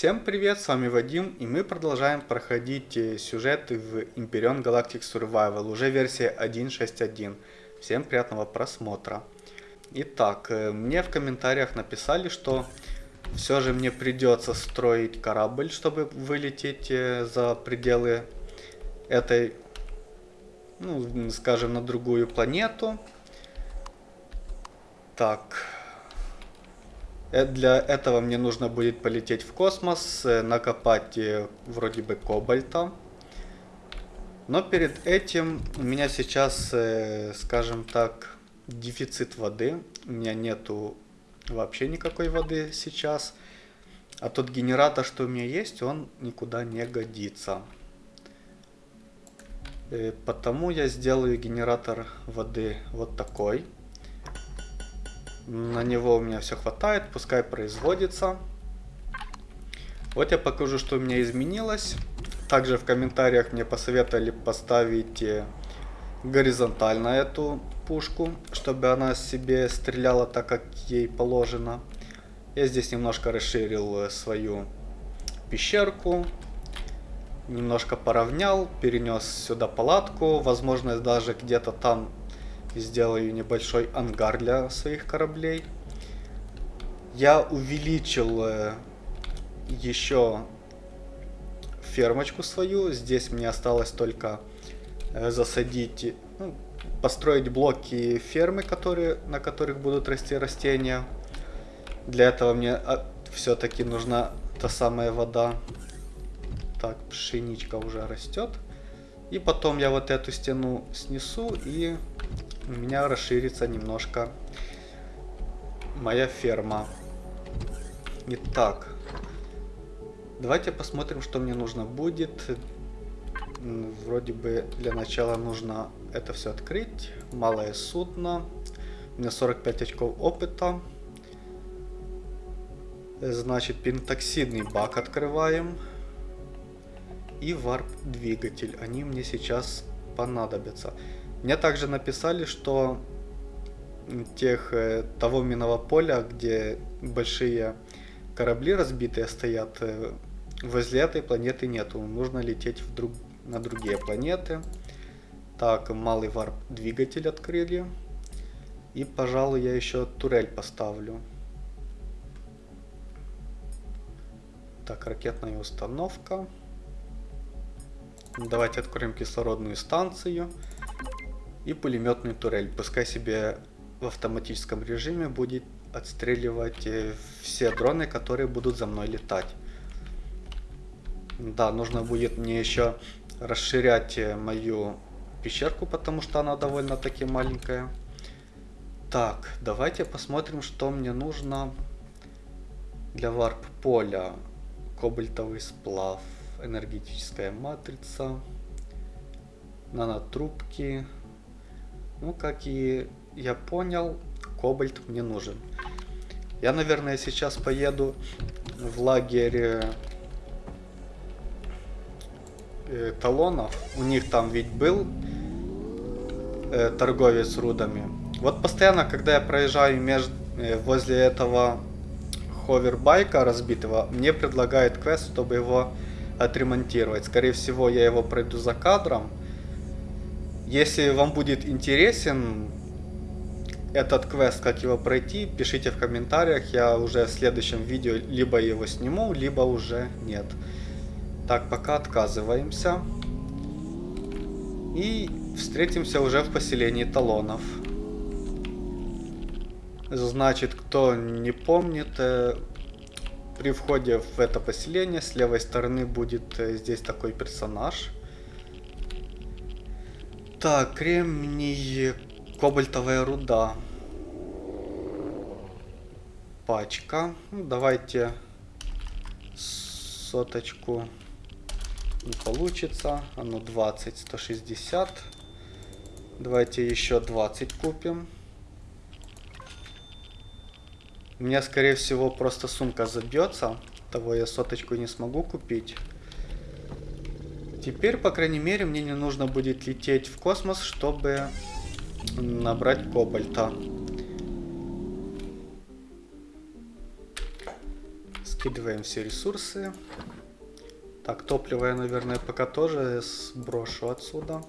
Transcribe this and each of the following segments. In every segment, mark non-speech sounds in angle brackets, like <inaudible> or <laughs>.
Всем привет, с вами Вадим, и мы продолжаем проходить э, сюжеты в Imperion Galactic Survival, уже версия 1.6.1. Всем приятного просмотра. Итак, э, мне в комментариях написали, что все же мне придется строить корабль, чтобы вылететь э, за пределы этой, ну, скажем, на другую планету. Так, для этого мне нужно будет полететь в космос, э, накопать э, вроде бы кобальта. Но перед этим у меня сейчас, скажем так, дефицит воды. У меня нету вообще никакой воды сейчас. А тот генератор, что у меня есть, он никуда не годится. Потому я сделаю генератор воды вот такой. На него у меня все хватает, пускай производится. Вот я покажу, что у меня изменилось. Также в комментариях мне посоветовали поставить э, горизонтально эту пушку, чтобы она себе стреляла так, как ей положено. Я здесь немножко расширил э, свою пещерку. Немножко поравнял, перенес сюда палатку. Возможно, даже где-то там сделаю небольшой ангар для своих кораблей. Я увеличил э, еще фермочку свою. Здесь мне осталось только э, засадить, ну, построить блоки фермы, которые, на которых будут расти растения. Для этого мне а, все-таки нужна та самая вода. Так, пшеничка уже растет. И потом я вот эту стену снесу и у меня расширится немножко моя ферма. Итак, давайте посмотрим, что мне нужно будет. Вроде бы для начала нужно это все открыть. Малое судно. У меня 45 очков опыта. Значит, пентоксидный бак открываем. И варп-двигатель. Они мне сейчас понадобятся. Мне также написали, что тех, э, того минного поля, где большие корабли разбитые стоят, э, возле этой планеты нету. Нужно лететь в на другие планеты. Так, малый варп двигатель открыли. И, пожалуй, я еще турель поставлю. Так, ракетная установка. Давайте откроем кислородную станцию и пулеметную турель. Пускай себе в автоматическом режиме будет отстреливать э, все дроны, которые будут за мной летать. Да, нужно будет мне еще расширять э, мою пещерку, потому что она довольно-таки маленькая. Так, давайте посмотрим, что мне нужно для варп-поля. Кобальтовый сплав, энергетическая матрица, нанотрубки, ну, как и я понял, кобальт мне нужен. Я, наверное, сейчас поеду в лагерь э, талонов. У них там ведь был э, торговец рудами. Вот постоянно, когда я проезжаю между, э, возле этого ховербайка разбитого, мне предлагают квест, чтобы его отремонтировать. Скорее всего, я его пройду за кадром. Если вам будет интересен этот квест, как его пройти, пишите в комментариях. Я уже в следующем видео либо его сниму, либо уже нет. Так, пока отказываемся. И встретимся уже в поселении талонов. Значит, кто не помнит, э, при входе в это поселение с левой стороны будет э, здесь такой персонаж. Так, кремний, кобальтовая руда. Пачка. Ну, давайте соточку не получится. Оно 20, 160. Давайте еще 20 купим. У меня, скорее всего, просто сумка забьется. Того я соточку не смогу купить. Теперь, по крайней мере, мне не нужно будет лететь в космос, чтобы набрать кобальта. Скидываем все ресурсы. Так, топливо я, наверное, пока тоже сброшу отсюда.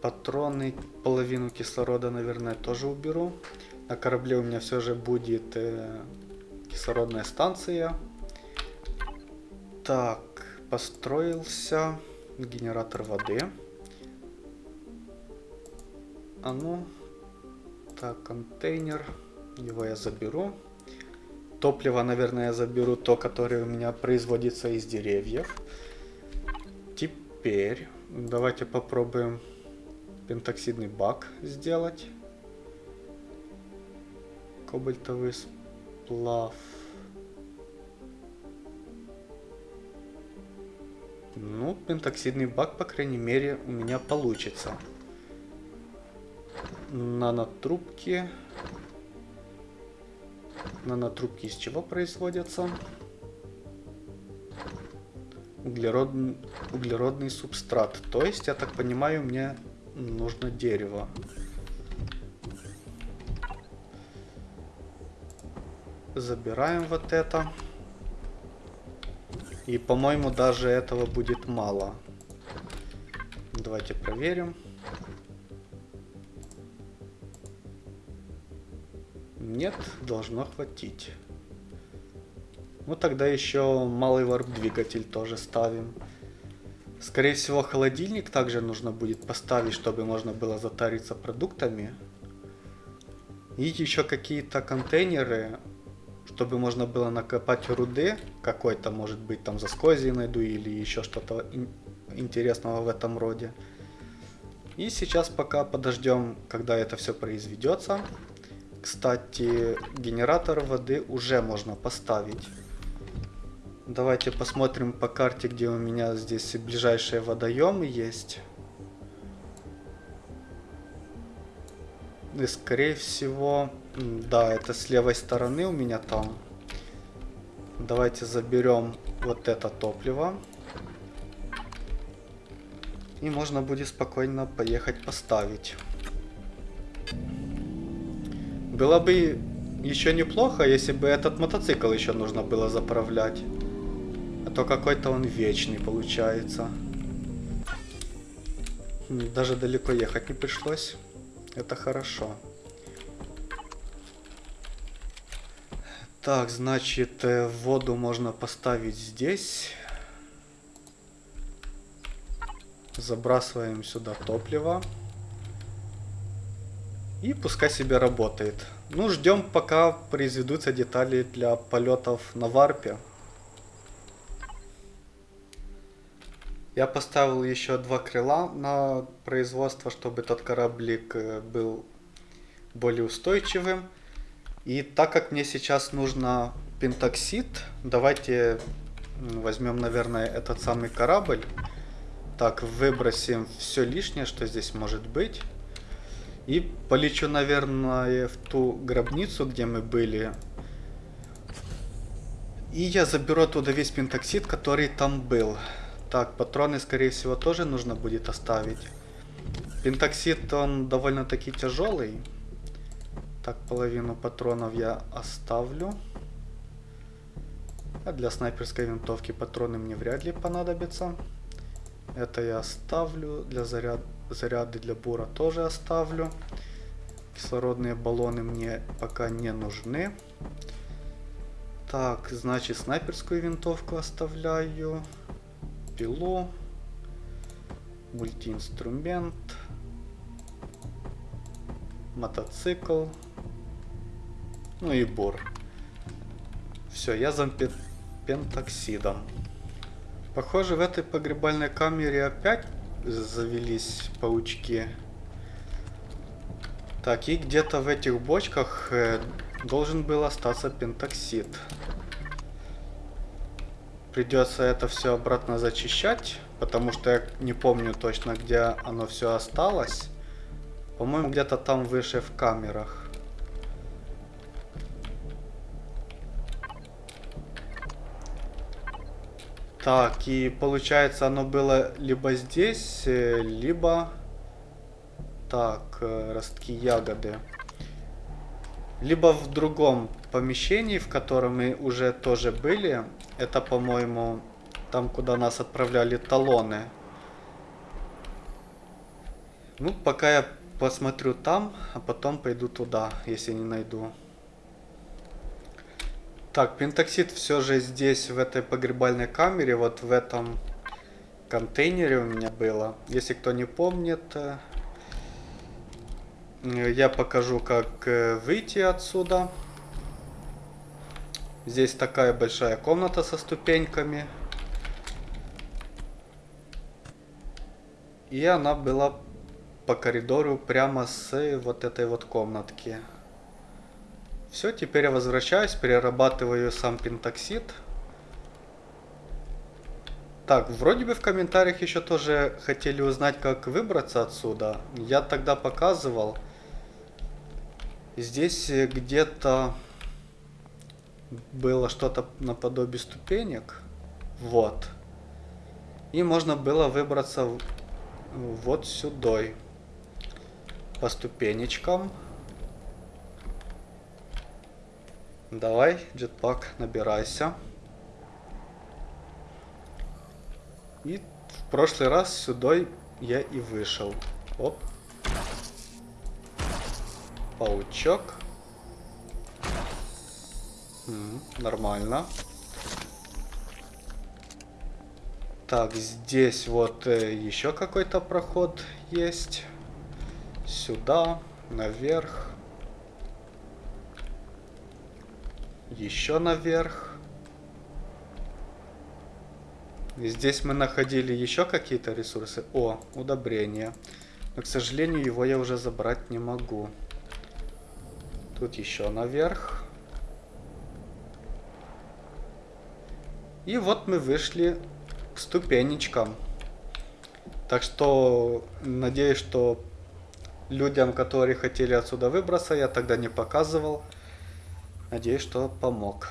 Патроны, половину кислорода, наверное, тоже уберу. На корабле у меня все же будет э, кислородная станция. Так, построился генератор воды. А ну, так, контейнер, его я заберу. Топливо, наверное, я заберу то, которое у меня производится из деревьев. Теперь давайте попробуем пентоксидный бак сделать. Кобальтовый сплав. Ну, пентоксидный бак, по крайней мере, у меня получится. Нанотрубки. Нанотрубки из чего производятся? Углерод... Углеродный субстрат. То есть, я так понимаю, мне нужно дерево. Забираем вот это. И, по-моему, даже этого будет мало. Давайте проверим. Нет, должно хватить. Ну тогда еще малый варп-двигатель тоже ставим. Скорее всего, холодильник также нужно будет поставить, чтобы можно было затариться продуктами. И еще какие-то контейнеры, чтобы можно было накопать руды какой-то, может быть, там заскози найду или еще что-то интересного в этом роде. И сейчас пока подождем, когда это все произведется. Кстати, генератор воды уже можно поставить. Давайте посмотрим по карте, где у меня здесь ближайшие водоемы есть. И скорее всего, да, это с левой стороны у меня там. Давайте заберем вот это топливо. И можно будет спокойно поехать поставить. Было бы еще неплохо, если бы этот мотоцикл еще нужно было заправлять то какой-то он вечный получается. Даже далеко ехать не пришлось. Это хорошо. Так, значит, э, воду можно поставить здесь. Забрасываем сюда топливо. И пускай себе работает. Ну, ждем, пока произведутся детали для полетов на варпе. Я поставил еще два крыла на производство, чтобы этот кораблик э, был более устойчивым. И так как мне сейчас нужно пентоксид, давайте возьмем, наверное, этот самый корабль. Так, выбросим все лишнее, что здесь может быть. И полечу, наверное, в ту гробницу, где мы были. И я заберу оттуда весь пентоксид, который там был. Так, патроны, скорее всего, тоже нужно будет оставить. Пентоксид, он довольно-таки тяжелый. Так, половину патронов я оставлю. А для снайперской винтовки патроны мне вряд ли понадобятся. Это я оставлю. Для заряд... заряды для бура тоже оставлю. Кислородные баллоны мне пока не нужны. Так, значит, снайперскую винтовку оставляю пилу, мультиинструмент, мотоцикл, ну и бур. Все, я за пентоксидом. Похоже, в этой погребальной камере опять завелись паучки. Так, и где-то в этих бочках э, должен был остаться пентоксид. Придется это все обратно зачищать, потому что я не помню точно, где оно все осталось. По-моему, где-то там выше в камерах. Так, и получается оно было либо здесь, э, либо... Так, э, ростки ягоды. Либо в другом помещении, в котором мы уже тоже были. Это, по-моему, там, куда нас отправляли талоны. Ну, пока я посмотрю там, а потом пойду туда, если не найду. Так, пентоксид все же здесь, в этой погребальной камере, вот в этом контейнере у меня было. Если кто не помнит, э, я покажу, как э, выйти отсюда. Здесь такая большая комната со ступеньками. И она была по коридору прямо с вот этой вот комнатки. Все, теперь я возвращаюсь, перерабатываю сам пентоксид. Так, вроде бы в комментариях еще тоже хотели узнать, как выбраться отсюда. Я тогда показывал. Здесь где-то было что-то наподобие ступенек. Вот. И можно было выбраться вот сюда. По ступенечкам. Давай, джетпак, набирайся. И в прошлый раз сюда я и вышел. Оп. Паучок. Нормально. Так, здесь вот э, еще какой-то проход есть. Сюда, наверх. Еще наверх. Здесь мы находили еще какие-то ресурсы. О, удобрение. Но, к сожалению, его я уже забрать не могу. Тут еще наверх. И вот мы вышли к ступенечкам. Так что, надеюсь, что людям, которые хотели отсюда выбраться, я тогда не показывал. Надеюсь, что помог.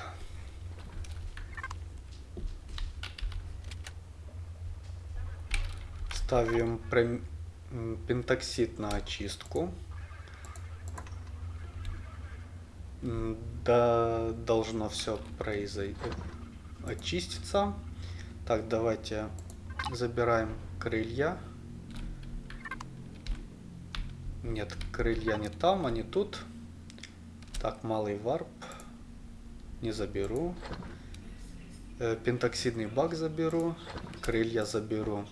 Ставим пентоксид на очистку. Да, должно все произойти, очиститься. Так, давайте забираем крылья. Нет, крылья не там, они тут. Так, малый варп. Не заберу. Э, пентоксидный бак заберу. Крылья заберу.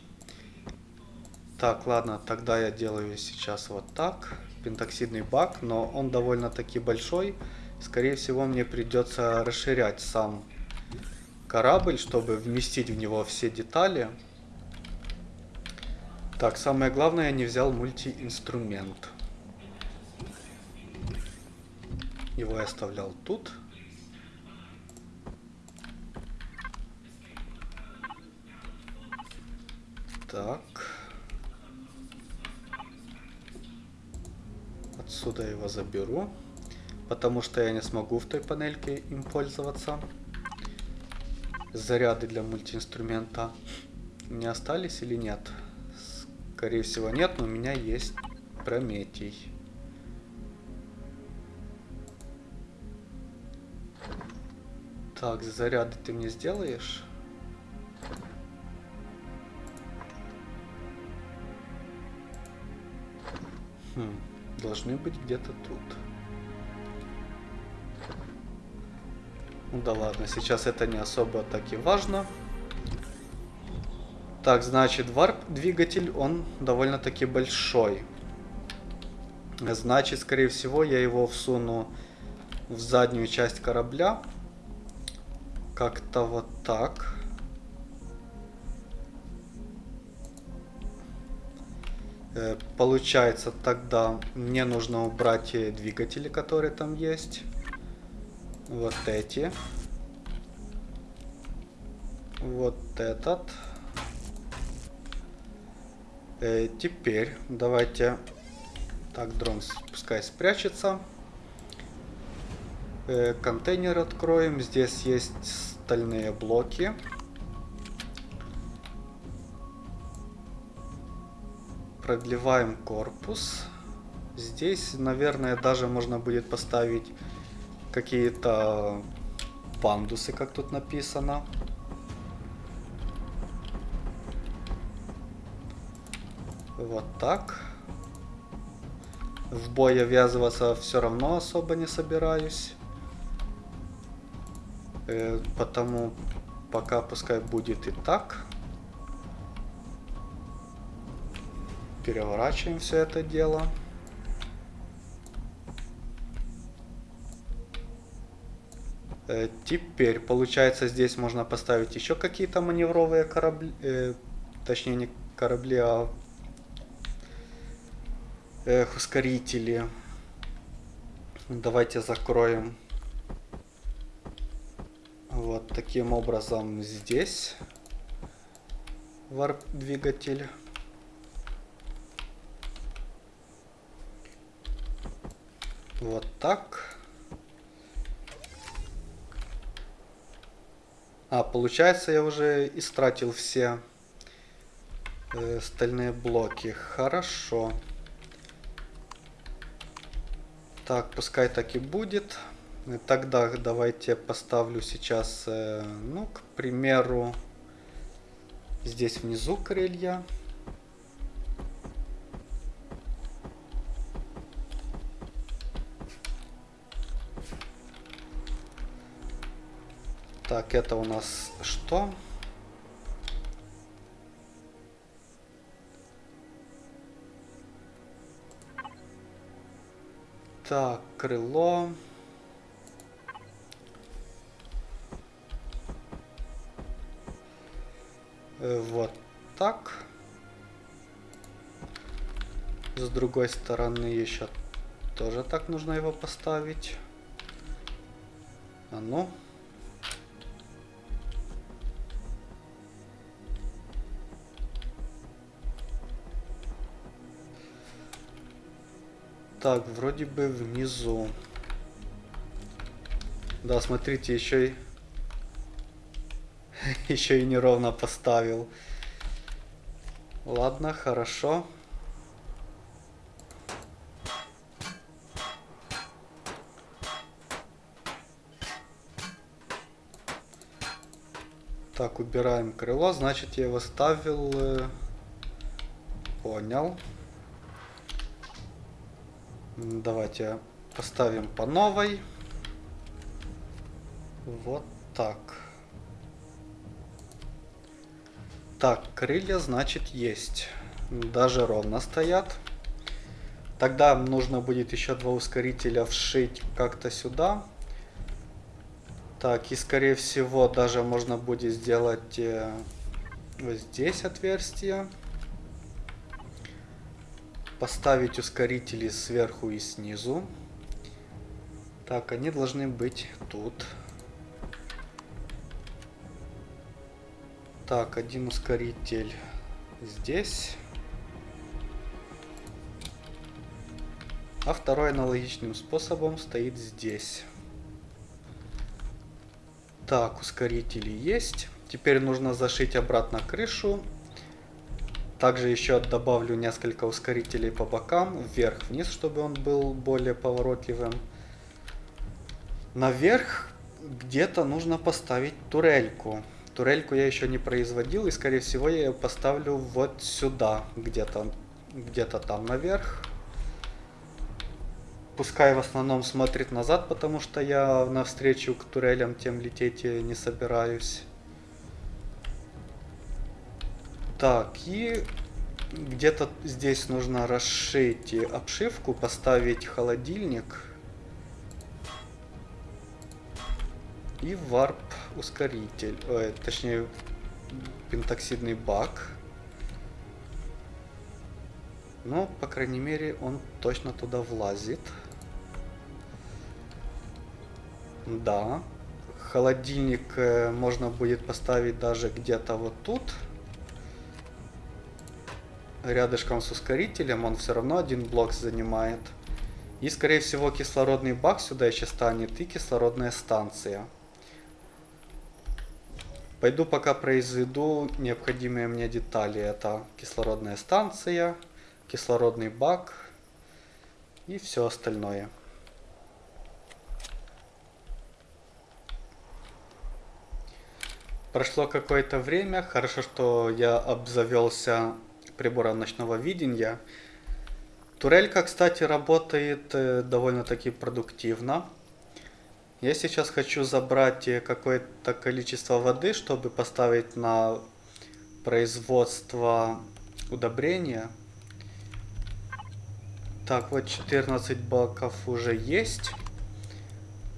Так, ладно, тогда я делаю сейчас вот так. Пентоксидный бак, но он довольно-таки большой. Скорее всего, мне придется расширять сам корабль, чтобы вместить в него все детали. Так, самое главное, я не взял мультиинструмент. Его я оставлял тут. Так. Отсюда его заберу. Потому что я не смогу в той панельке им пользоваться. Заряды для мультиинструмента не остались или нет? Скорее всего нет, но у меня есть Прометий. Так, заряды ты мне сделаешь? Хм, должны быть где-то тут. Да ладно, сейчас это не особо так и важно. Так, значит, варп-двигатель, он довольно-таки большой. Значит, скорее всего, я его всуну в заднюю часть корабля. Как-то вот так. Э, получается, тогда мне нужно убрать двигатели, которые там есть. Вот эти. Вот этот. Э, теперь давайте... Так, дрон пускай спрячется. Э, контейнер откроем. Здесь есть стальные блоки. Продлеваем корпус. Здесь, наверное, даже можно будет поставить какие-то пандусы, как тут написано. Вот так. В бой я ввязываться все равно особо не собираюсь. Э, потому пока пускай будет и так. Переворачиваем все это дело. Теперь, получается, здесь можно поставить еще какие-то маневровые корабли, э, точнее не корабли, а эх, ускорители. Давайте закроем вот таким образом здесь варп двигатель. Вот так. А, получается, я уже истратил все э, стальные блоки. Хорошо. Так, пускай так и будет. Тогда давайте поставлю сейчас, э, ну, к примеру, здесь внизу крылья. Так, это у нас что? Так, крыло. Э, вот так. С другой стороны еще тоже так нужно его поставить. А ну. Так, вроде бы внизу. Да, смотрите, еще и... <laughs> еще и неровно поставил. Ладно, хорошо. Так, убираем крыло, значит я его ставил... Э, понял. Давайте поставим по новой. Вот так. Так, крылья, значит, есть. Даже ровно стоят. Тогда нужно будет еще два ускорителя вшить как-то сюда. Так, и скорее всего даже можно будет сделать э, вот здесь отверстие поставить ускорители сверху и снизу. Так, они должны быть тут. Так, один ускоритель здесь. А второй аналогичным способом стоит здесь. Так, ускорители есть. Теперь нужно зашить обратно крышу также еще добавлю несколько ускорителей по бокам, вверх-вниз, чтобы он был более поворотливым. Наверх где-то нужно поставить турельку. Турельку я еще не производил, и скорее всего я ее поставлю вот сюда, где-то где-то там наверх. Пускай в основном смотрит назад, потому что я навстречу к турелям тем лететь не собираюсь. Так, и где-то здесь нужно расшить обшивку, поставить холодильник. И варп ускоритель, ой, точнее пентоксидный бак. Но, по крайней мере, он точно туда влазит. Да. Холодильник э, можно будет поставить даже где-то вот тут рядышком с ускорителем, он все равно один блок занимает. И, скорее всего, кислородный бак сюда еще станет и кислородная станция. Пойду пока произведу необходимые мне детали. Это кислородная станция, кислородный бак и все остальное. Прошло какое-то время. Хорошо, что я обзавелся прибором ночного видения. Турелька, кстати, работает э, довольно-таки продуктивно. Я сейчас хочу забрать э, какое-то количество воды, чтобы поставить на производство удобрения. Так, вот 14 баков уже есть.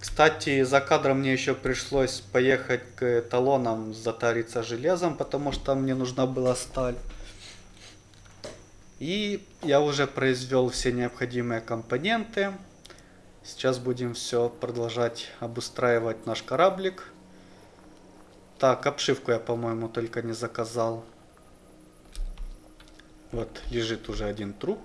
Кстати, за кадром мне еще пришлось поехать к талонам затариться железом, потому что мне нужна была сталь. И я уже произвел все необходимые компоненты. Сейчас будем все продолжать обустраивать наш кораблик. Так, обшивку я, по-моему, только не заказал. Вот, лежит уже один труп.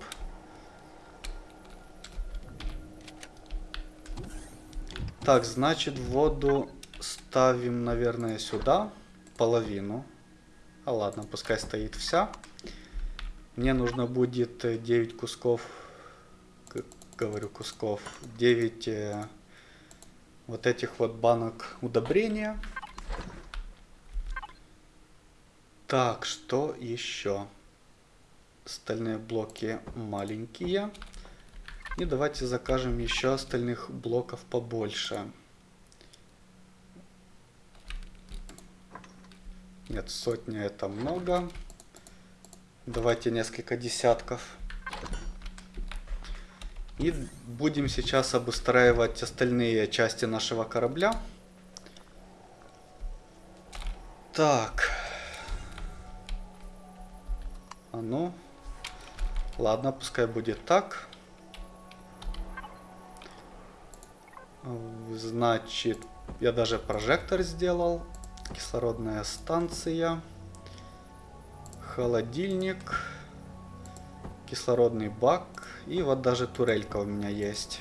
Так, значит, воду ставим, наверное, сюда. Половину. А ладно, пускай стоит вся. Мне нужно будет 9 кусков говорю, кусков. 9 э, вот этих вот банок удобрения. Так, что еще? Остальные блоки маленькие. И давайте закажем еще остальных блоков побольше. Нет, сотня это много. Давайте несколько десятков. И будем сейчас обустраивать остальные части нашего корабля. Так. А ну. Ладно, пускай будет так. Значит, я даже прожектор сделал. Кислородная станция. Холодильник. Кислородный бак. И вот даже турелька у меня есть.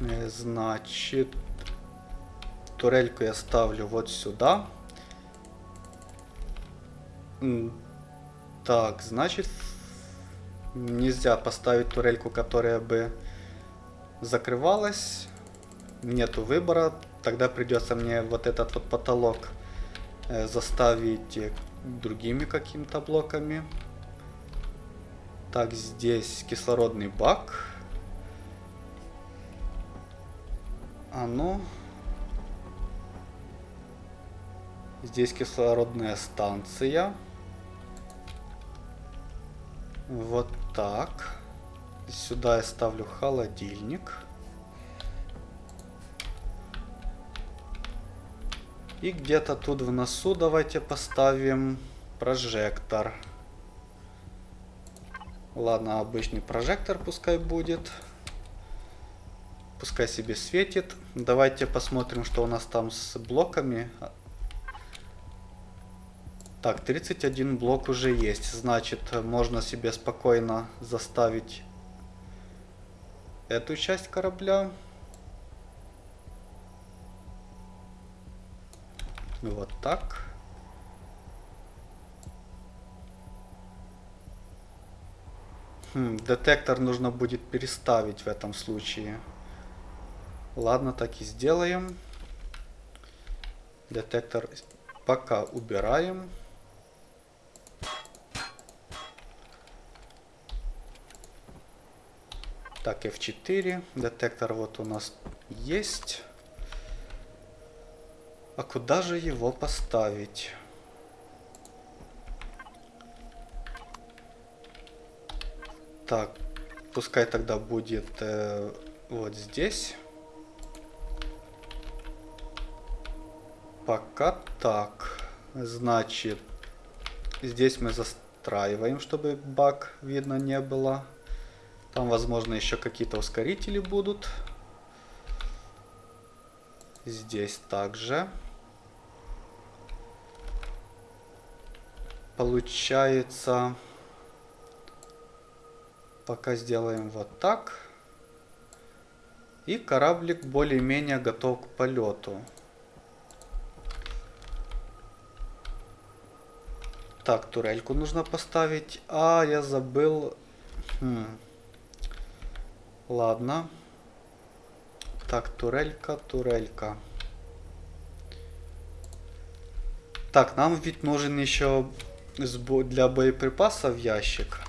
Э, значит, турельку я ставлю вот сюда. Так, значит, нельзя поставить турельку, которая бы закрывалась. Нету выбора. Тогда придется мне вот этот вот потолок заставить другими какими-то блоками. Так, здесь кислородный бак. А ну. Здесь кислородная станция. Вот так. Сюда я ставлю холодильник. И где-то тут в носу давайте поставим прожектор. Ладно, обычный прожектор пускай будет. Пускай себе светит. Давайте посмотрим, что у нас там с блоками. Так, 31 блок уже есть. Значит, можно себе спокойно заставить эту часть корабля. Вот так. Хм, детектор нужно будет переставить в этом случае. Ладно, так и сделаем. Детектор пока убираем. Так, F4. Детектор вот у нас есть. А куда же его поставить? Так, пускай тогда будет э, вот здесь. Пока так. Значит, здесь мы застраиваем, чтобы баг видно не было. Там, возможно, еще какие-то ускорители будут. Здесь также. Получается... Пока сделаем вот так. И кораблик более-менее готов к полету. Так, турельку нужно поставить. А, я забыл. Хм. Ладно. Так, турелька, турелька. Так, нам ведь нужен еще для боеприпасов ящик.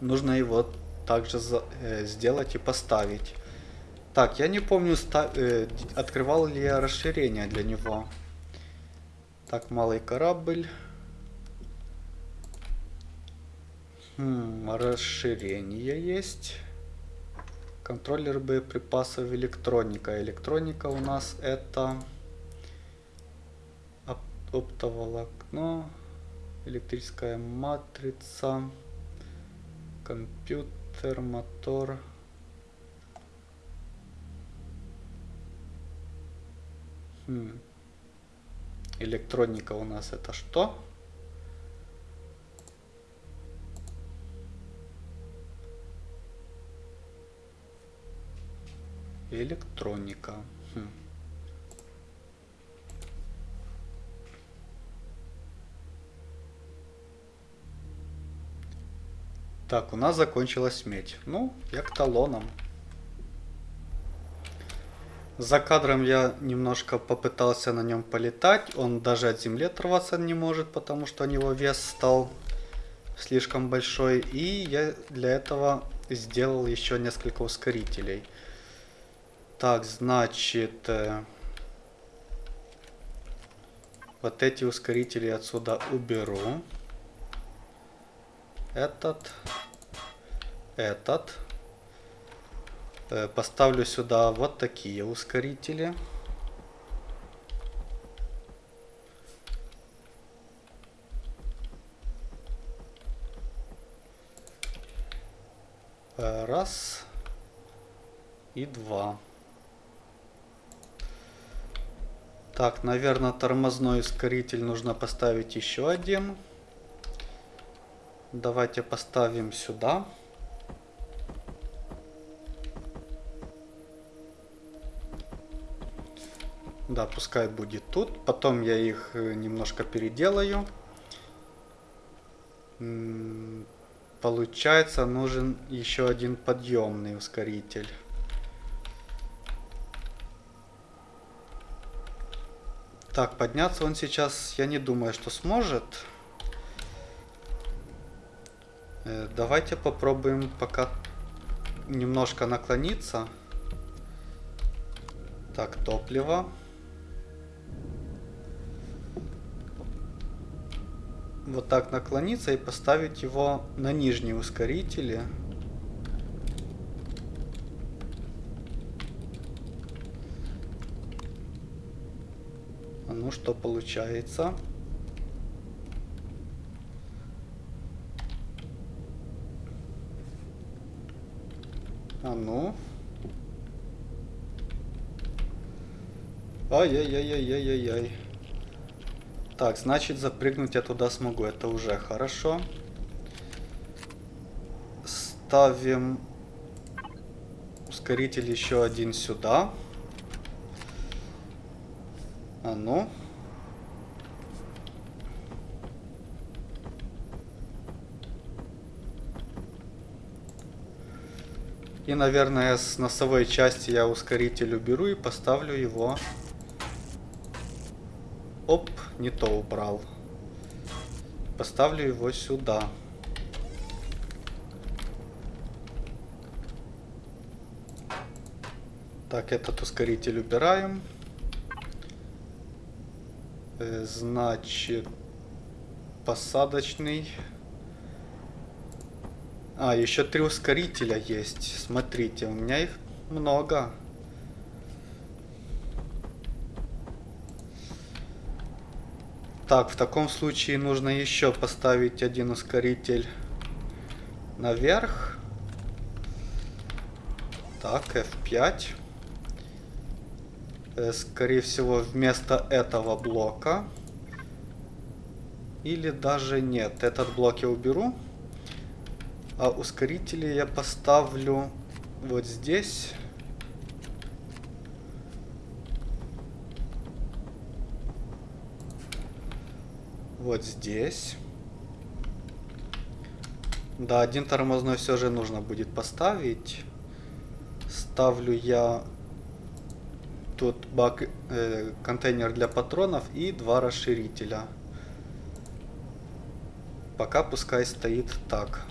Нужно его также э, сделать и поставить. Так, я не помню, э, открывал ли я расширение для него. Так, малый корабль. Хм, расширение есть. Контроллер боеприпасов электроника. Электроника у нас это оп оптоволокно, электрическая матрица, компьютер, мотор. Хм. Электроника у нас это что? Электроника. Хм. Так, у нас закончилась медь. Ну, я к талонам. За кадром я немножко попытался на нем полетать. Он даже от земли оторваться не может, потому что у него вес стал слишком большой. И я для этого сделал еще несколько ускорителей. Так, значит... Э, вот эти ускорители отсюда уберу. Этот. Этот. Э, поставлю сюда вот такие ускорители. Э, раз и два. Так, наверное, тормозной ускоритель нужно поставить еще один. Давайте поставим сюда. Да, пускай будет тут. Потом я их э, немножко переделаю. Получается, нужен еще один подъемный ускоритель. Так, подняться он сейчас, я не думаю, что сможет. Э, давайте попробуем пока немножко наклониться. Так, топливо. Вот так наклониться и поставить его на нижние ускорители. Ну что получается? А ну. Ай-яй-яй-яй-яй-яй. Так, значит запрыгнуть я туда смогу. Это уже хорошо. Ставим ускоритель еще один сюда. А ну. И, наверное, с носовой части я ускоритель уберу и поставлю его. Не то убрал. Поставлю его сюда. Так, этот ускоритель убираем. Э, значит, посадочный. А, еще три ускорителя есть. Смотрите, у меня их много. Так, в таком случае нужно еще поставить один ускоритель наверх. Так, F5. Э, скорее всего, вместо этого блока. Или даже нет. Этот блок я уберу. А ускорители я поставлю вот здесь. Вот здесь. Да, один тормозной все же нужно будет поставить. Ставлю я тут бак, э, контейнер для патронов и два расширителя. Пока пускай стоит так.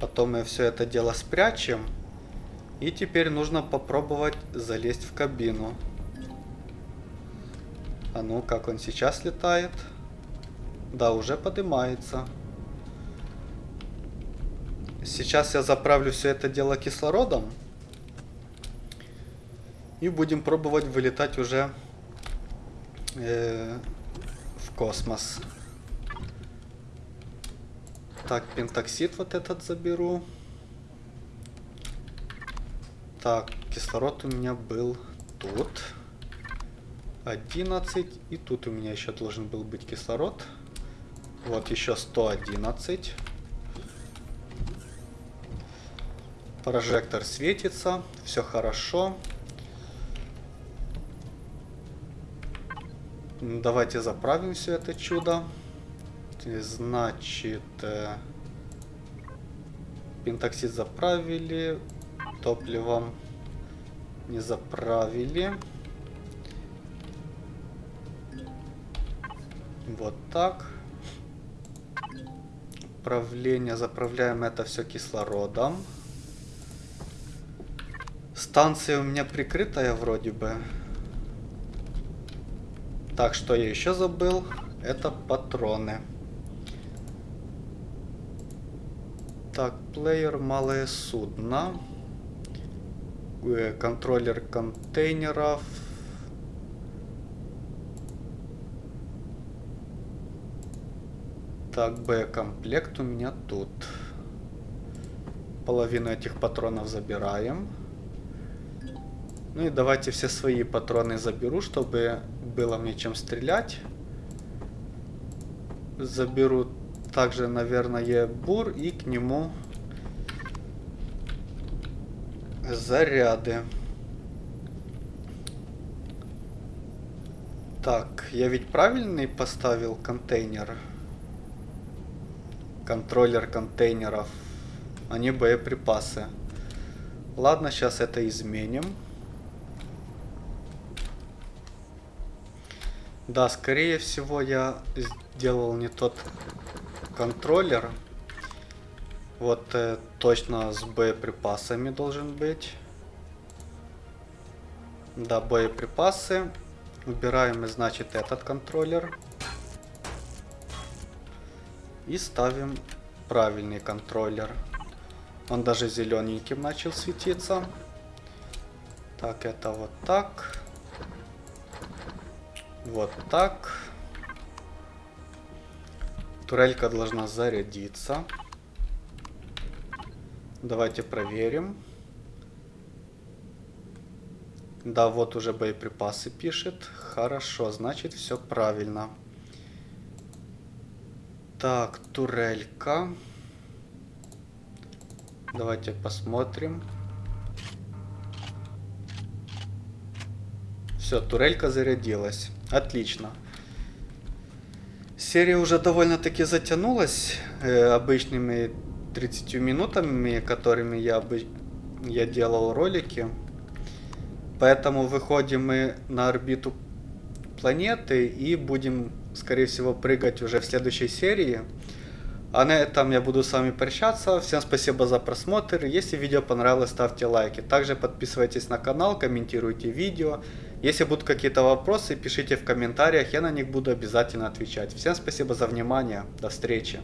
Потом мы все это дело спрячем. И теперь нужно попробовать залезть в кабину. А ну, как он сейчас летает? Да, уже поднимается. Сейчас я заправлю все это дело кислородом. И будем пробовать вылетать уже э, в космос. Так, пентоксид вот этот заберу. Так, кислород у меня был тут. 11. И тут у меня еще должен был быть кислород. Вот еще 111. Прожектор светится. Все хорошо. Давайте заправим все это чудо. Значит, э, пентоксид заправили, топливом не заправили. Вот так. Управление, заправляем это все кислородом. Станция у меня прикрытая вроде бы. Так, что я еще забыл? Это патроны. Так, плеер, малое судно. Э, контроллер контейнеров. Так, Б-комплект у меня тут. Половину этих патронов забираем. Ну и давайте все свои патроны заберу, чтобы было мне чем стрелять. Заберу также, наверное, бур и к нему заряды. Так, я ведь правильный поставил контейнер? Контроллер контейнеров, а боеприпасы. Ладно, сейчас это изменим. Да, скорее всего я сделал не тот контроллер. Вот э, точно с боеприпасами должен быть. Да, боеприпасы. Убираем, значит, этот контроллер. И ставим правильный контроллер. Он даже зелененьким начал светиться. Так, это вот так. Вот так. Турелька должна зарядиться. Давайте проверим. Да, вот уже боеприпасы пишет. Хорошо, значит все правильно. Так, турелька. Давайте посмотрим. Все, турелька зарядилась. Отлично. Серия уже довольно-таки затянулась э, обычными 30 минутами, которыми я, бы, я делал ролики. Поэтому выходим мы на орбиту планеты и будем, скорее всего, прыгать уже в следующей серии. А на этом я буду с вами прощаться. Всем спасибо за просмотр. Если видео понравилось, ставьте лайки. Также подписывайтесь на канал, комментируйте видео. Если будут какие-то вопросы, пишите в комментариях, я на них буду обязательно отвечать. Всем спасибо за внимание. До встречи.